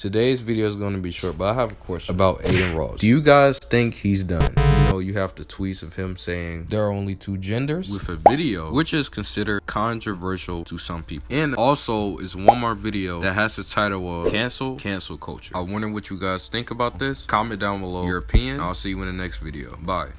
Today's video is going to be short, but I have a question about Adin Ross. Do you guys think he's done? You know, you have the tweets of him saying there are only two genders with a video, which is considered controversial to some people. And also is one more video that has the title of Cancel Cancel Culture. I wonder what you guys think about this. Comment down below your opinion. I'll see you in the next video. Bye.